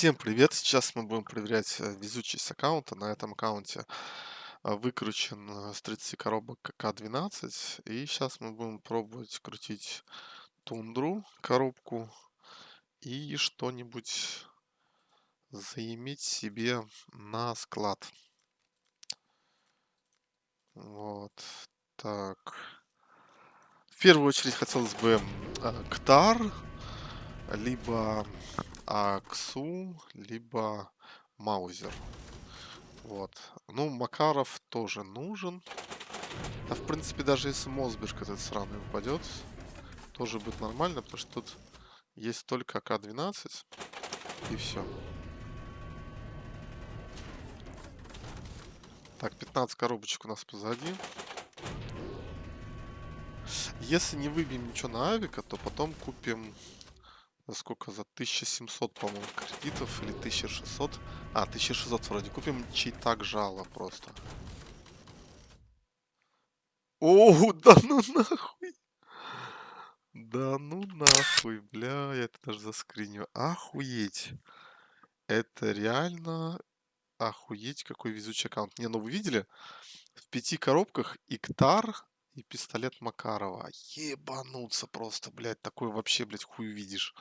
Всем привет! Сейчас мы будем проверять э, везучесть аккаунта. На этом аккаунте а, выкручен э, с 30 коробок К12. И сейчас мы будем пробовать крутить тундру, коробку, и что-нибудь заиметь себе на склад. Вот. Так. В первую очередь хотелось бы э, Ктар, либо Аксу, либо Маузер. Вот. Ну, Макаров тоже нужен. А в принципе, даже если Мосберг этот сраный упадет, тоже будет нормально, потому что тут есть только АК-12 и все. Так, 15 коробочек у нас позади. Если не выбьем ничего на авика, то потом купим за сколько? За 1700, по-моему, кредитов или 1600. А, 1600 вроде. Купим чей-так жало просто. О, да ну нахуй. Да ну нахуй, бля, я это даже заскриню. Охуеть. Это реально охуеть, какой везучий аккаунт. Не, ну вы видели? В пяти коробках Иктар и пистолет Макарова. Ебануться просто, блядь, такой вообще, блядь, хуй увидишь.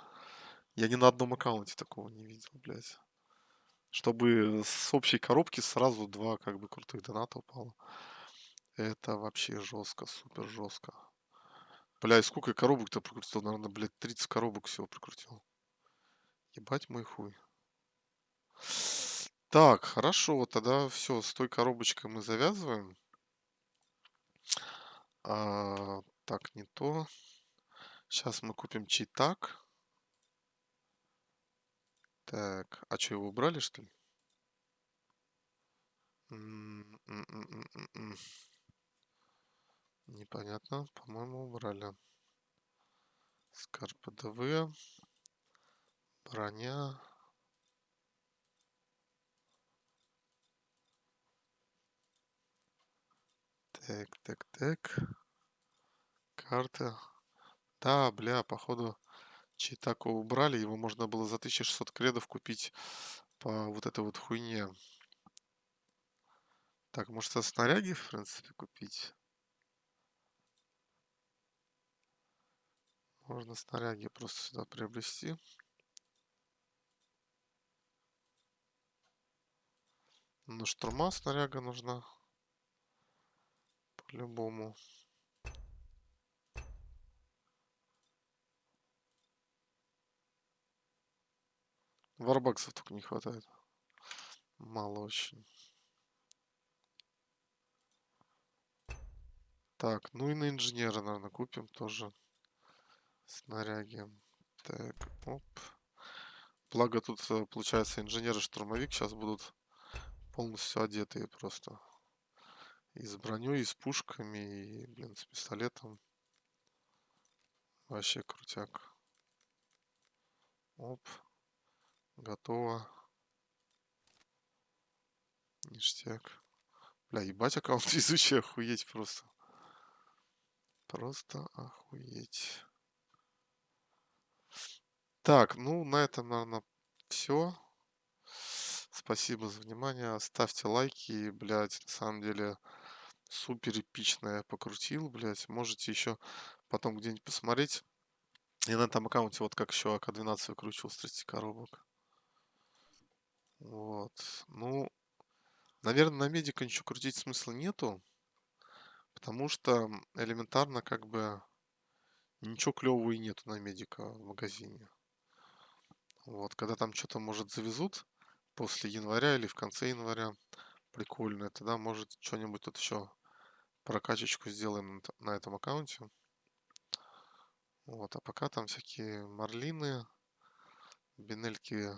Я ни на одном аккаунте такого не видел, блядь. Чтобы с общей коробки сразу два как бы крутых доната упало. Это вообще жестко, супер жестко. Бля, и сколько коробок-то прокрутил? Наверное, блядь, 30 коробок всего прокрутил. Ебать мой хуй. Так, хорошо, тогда все, с той коробочкой мы завязываем. А, так, не то. Сейчас мы купим читак. Так, а что, его убрали, что ли? Непонятно, по-моему, убрали. Скарпа ДВ. Броня. Так, так, так. Карта. Да, бля, походу Читако убрали, его можно было за 1600 кредов купить по вот этой вот хуйне. Так, может, со снаряги, в принципе, купить? Можно снаряги просто сюда приобрести. Ну, штурма снаряга нужна. По-любому. Варбаксов только не хватает. Мало очень. Так, ну и на инженера, наверное, купим тоже снаряги. Так, оп. Благо тут, э, получается, инженеры-штурмовик сейчас будут полностью одетые просто. И с броней, и с пушками, и, блин, с пистолетом. Вообще крутяк. Оп. Готово. Ништяк. Бля, ебать аккаунт везучий, охуеть просто. Просто охуеть. Так, ну на этом, наверное, все. Спасибо за внимание. Ставьте лайки. Блять, на самом деле супер эпично я покрутил, блять. Можете еще потом где-нибудь посмотреть. Я на этом аккаунте вот как еще АК-12 выкручивал с 30 коробок. Вот. Ну, наверное, на медика ничего крутить смысла нету. Потому что элементарно как бы ничего клевого и нету на медика в магазине. Вот, когда там что-то, может, завезут после января или в конце января, прикольно, тогда, может, что-нибудь тут еще прокачечку сделаем на этом аккаунте. Вот, а пока там всякие марлины, бинельки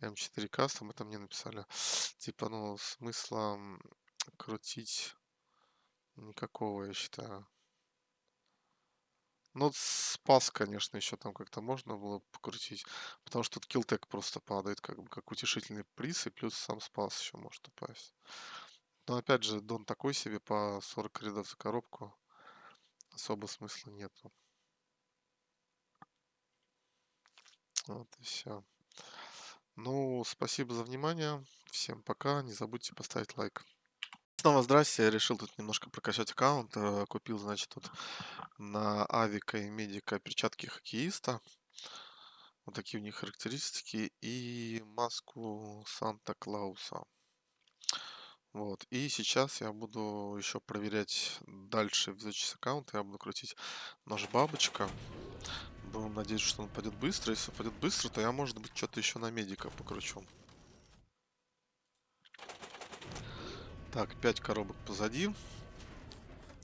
М4 кастом, это мне написали. Типа, ну, смысла крутить никакого, я считаю. Ну, спас, конечно, еще там как-то можно было покрутить. Потому что тут килтек просто падает, как бы, как утешительный приз, и плюс сам спас еще может упасть. Но опять же, дон такой себе по 40 рядов за коробку. Особо смысла нету. Вот и все. Ну, спасибо за внимание. Всем пока. Не забудьте поставить лайк. Снова здрасте. Я решил тут немножко прокачать аккаунт. Э, Купил, значит, тут на Авика и Медика перчатки хоккеиста. Вот такие у них характеристики. И маску Санта-Клауса. Вот. И сейчас я буду еще проверять дальше визуальный аккаунт. Я буду крутить нож бабочка. Будем надеяться, что он пойдет быстро. Если пойдет быстро, то я, может быть, что-то еще на медика покручу. Так, 5 коробок позади.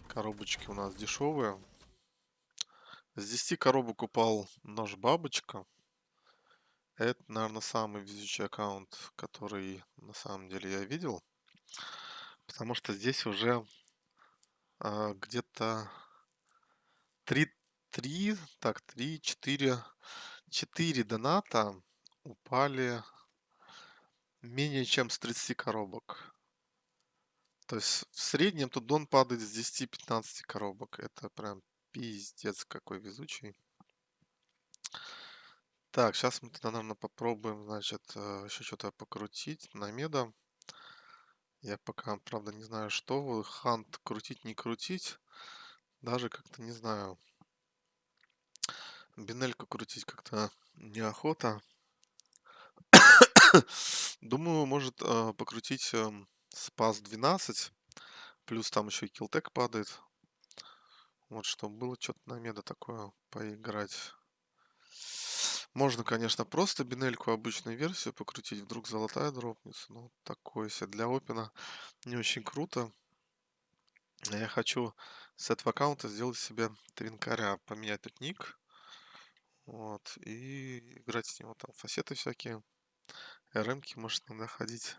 Коробочки у нас дешевые. С 10 коробок упал нож бабочка. Это, наверное, самый везучий аккаунт, который на самом деле я видел. Потому что здесь уже а, где-то 3, 3, так, 3, 4, 4 доната упали менее чем с 30 коробок. То есть в среднем тут дон падает с 10-15 коробок. Это прям пиздец какой везучий. Так, сейчас мы тогда, наверное, попробуем, значит, э, еще что-то покрутить на меда. Я пока, правда, не знаю, что. Хант крутить, не крутить. Даже как-то не знаю. Бинельку крутить как-то неохота. Думаю, может э, покрутить э, спас 12. Плюс там еще и килтек падает. Вот, чтобы было что-то на меда такое поиграть. Можно, конечно, просто бинельку обычную версию покрутить, вдруг золотая дропнется. Ну, такое себе для опена не очень круто. Я хочу с этого аккаунта сделать себе твинкаря, поменять тут ник. Вот, и играть с него там фасеты всякие. РМки может иногда ходить.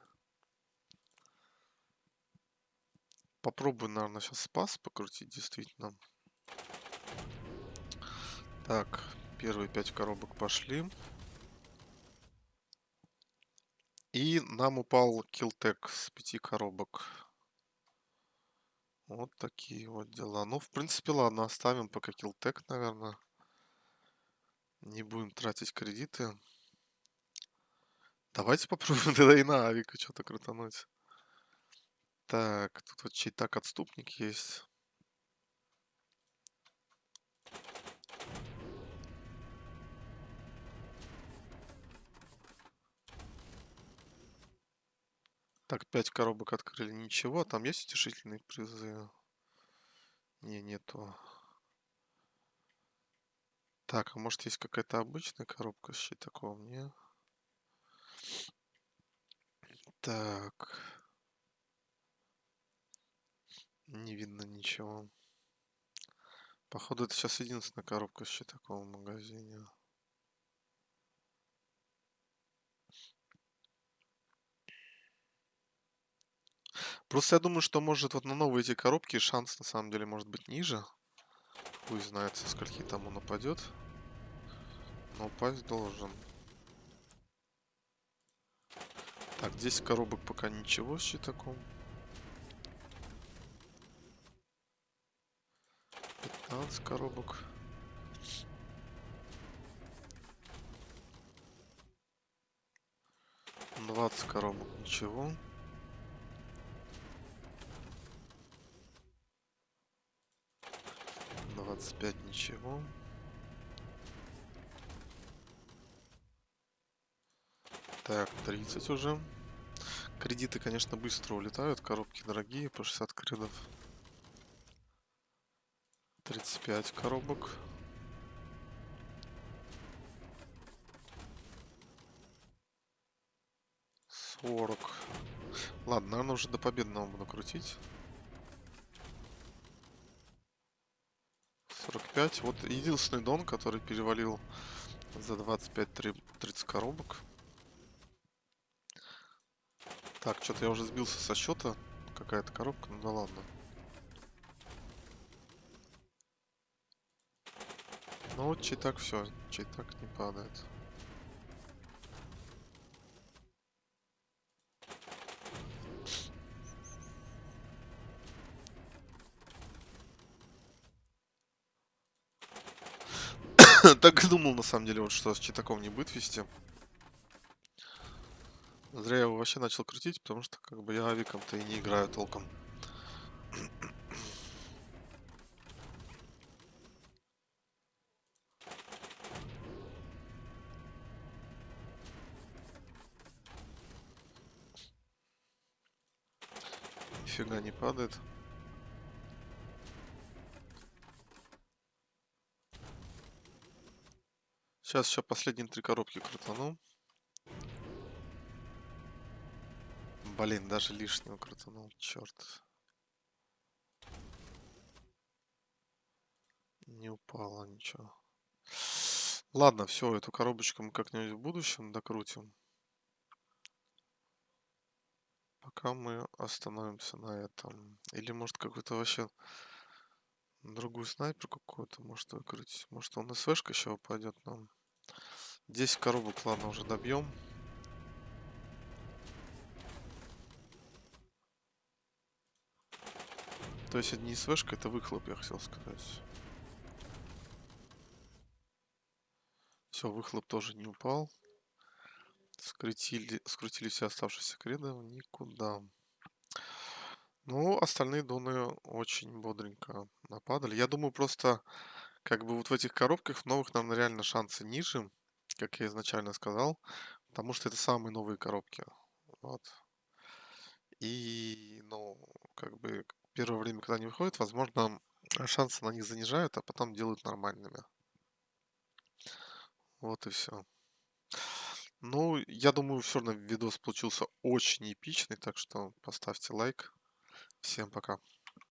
Попробую, наверное, сейчас спас покрутить, действительно. Так, Первые пять коробок пошли. И нам упал килтек с пяти коробок. Вот такие вот дела. Ну, в принципе, ладно, оставим пока килтек, наверное. Не будем тратить кредиты. Давайте попробуем тогда и на авика что-то крутануть. Так, тут вот чей-так отступник есть. Так, 5 коробок открыли. Ничего, там есть утешительные призы? Не, нету. Так, а может есть какая-то обычная коробка с щитаком? Не. Так. Не видно ничего. Походу, это сейчас единственная коробка с щитаком в магазине. Просто я думаю, что может вот на новые эти коробки шанс на самом деле может быть ниже. Хуй знает, со скольки там он упадет. Но упасть должен. Так, 10 коробок пока ничего с щитаком. 15 коробок. Двадцать коробок, ничего. 25 ничего. Так, 30 уже. Кредиты, конечно, быстро улетают. Коробки дорогие, по 60 кредов. 35 коробок. Сорок. Ладно, наверное, уже до победного буду крутить. 45. Вот единственный дон, который перевалил за 25-30 коробок. Так, что-то я уже сбился со счета. Какая-то коробка, ну да ладно. Ну вот чей так все, чей так не падает. Так и думал, на самом деле, вот что с читаком не будет вести. Зря я его вообще начал крутить, потому что как бы я авиком-то и не играю толком. Нифига не падает. Сейчас еще последние три коробки крутану. Блин, даже лишнего крутанул, черт. Не упало ничего. Ладно, все, эту коробочку мы как-нибудь в будущем докрутим. Пока мы остановимся на этом. Или может какой-то вообще другую снайпер какую-то может выкрутить. Может он СВшка еще упадет нам. 10 коробок, ладно, уже добьем. То есть это не СВшка, это выхлоп, я хотел сказать. Все, выхлоп тоже не упал. Скрутили, скрутили все оставшиеся креды никуда. Ну, остальные доны очень бодренько нападали. Я думаю, просто как бы вот в этих коробках в новых нам реально шансы ниже, как я изначально сказал, потому что это самые новые коробки. Вот. И, ну, как бы первое время, когда они выходят, возможно, шансы на них занижают, а потом делают нормальными. Вот и все. Ну, я думаю, все равно видос получился очень эпичный, так что поставьте лайк. Всем пока.